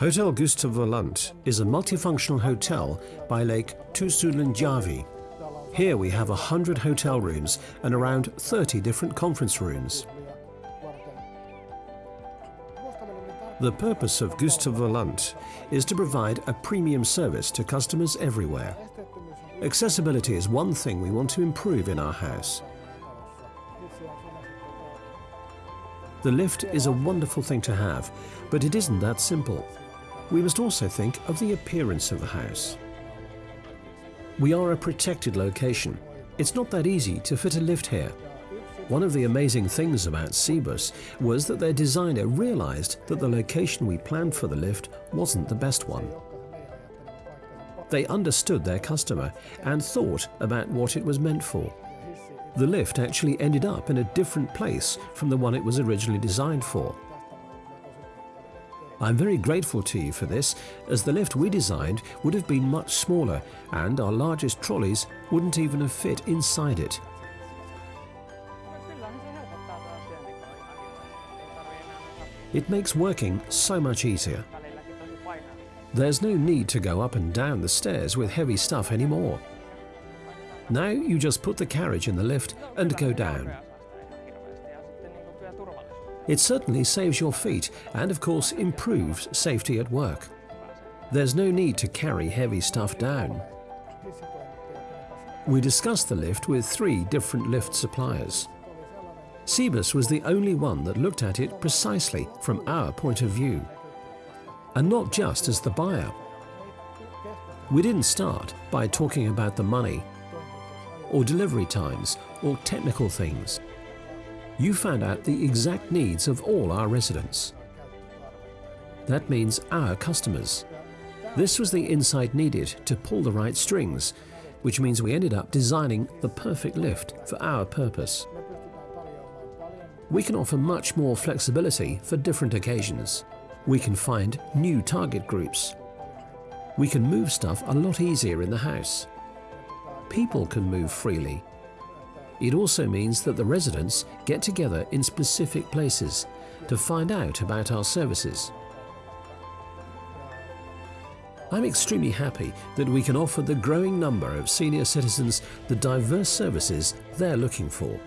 Hotel Gustavelund is a multifunctional hotel by Lake Tuusulanjärvi. Here we have 100 hotel rooms and around 30 different conference rooms. The purpose of Gustavelund is to provide a premium service to customers everywhere. Accessibility is one thing we want to improve in our house. The lift is a wonderful thing to have, but it isn't that simple. We must also think of the appearance of the house. We are a protected location. It's not that easy to fit a lift here. One of the amazing things about Cibes was that their designer realized that the location we planned for the lift wasn't the best one. They understood their customer and thought about what it was meant for. The lift actually ended up in a different place from the one it was originally designed for. I'm very grateful to you for this, as the lift we designed would have been much smaller and our largest trolleys wouldn't even have fit inside it. It makes working so much easier. There's no need to go up and down the stairs with heavy stuff anymore. Now you just put the carriage in the lift and go down. It certainly saves your feet and of course improves safety at work. There's no need to carry heavy stuff down. We discussed the lift with three different lift suppliers. Cibes was the only one that looked at it precisely from our point of view. And not just as the buyer. We didn't start by talking about the money or delivery times or technical things. You found out the exact needs of all our residents. That means our customers. This was the insight needed to pull the right strings, which means we ended up designing the perfect lift for our purpose. We can offer much more flexibility for different occasions. We can find new target groups. We can move stuff a lot easier in the house people can move freely. It also means that the residents get together in specific places to find out about our services. I'm extremely happy that we can offer the growing number of senior citizens the diverse services they're looking for.